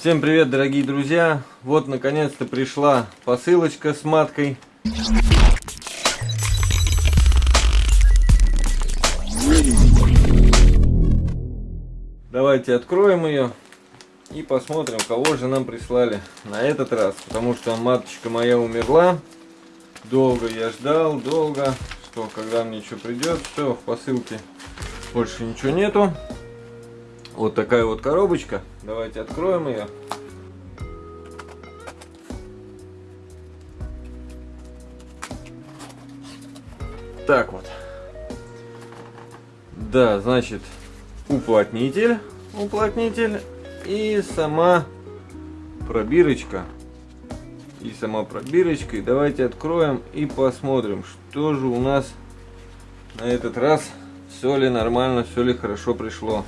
Всем привет, дорогие друзья! Вот, наконец-то пришла посылочка с маткой. Давайте откроем ее и посмотрим, кого же нам прислали на этот раз. Потому что маточка моя умерла. Долго я ждал, долго, что когда мне что придет. Все, в посылке больше ничего нету. Вот такая вот коробочка. Давайте откроем ее. Так вот. Да, значит, уплотнитель, уплотнитель и сама пробирочка. И сама пробирочка. И давайте откроем и посмотрим, что же у нас на этот раз. Все ли нормально, все ли хорошо пришло.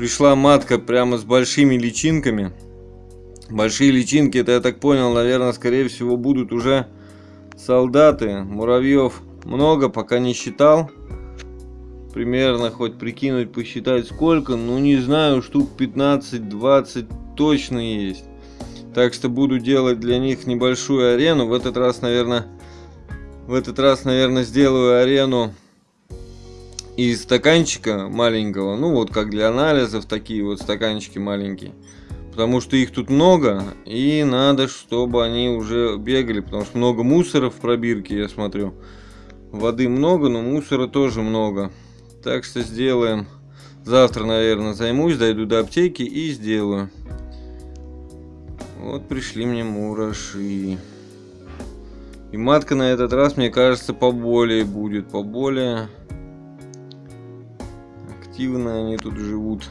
Пришла матка прямо с большими личинками. Большие личинки, это я так понял, наверное, скорее всего будут уже солдаты. Муравьев много, пока не считал. Примерно хоть прикинуть, посчитать сколько. Ну не знаю, штук 15-20 точно есть. Так что буду делать для них небольшую арену. В этот раз, наверное, в этот раз, наверное, сделаю арену из стаканчика маленького, ну вот как для анализов, такие вот стаканчики маленькие. Потому что их тут много, и надо, чтобы они уже бегали, потому что много мусора в пробирке, я смотрю. Воды много, но мусора тоже много. Так что сделаем. Завтра, наверное, займусь, дойду до аптеки и сделаю. Вот пришли мне мураши. И матка на этот раз, мне кажется, поболее будет, поболее активно они тут живут.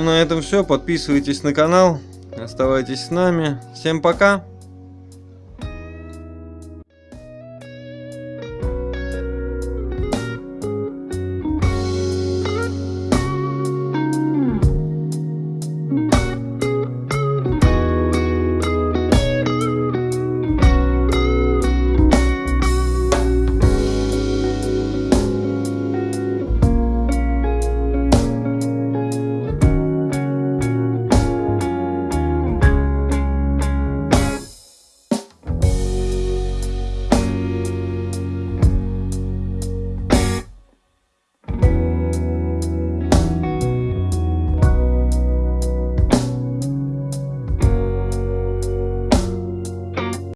Ну на этом все. Подписывайтесь на канал. Оставайтесь с нами. Всем пока.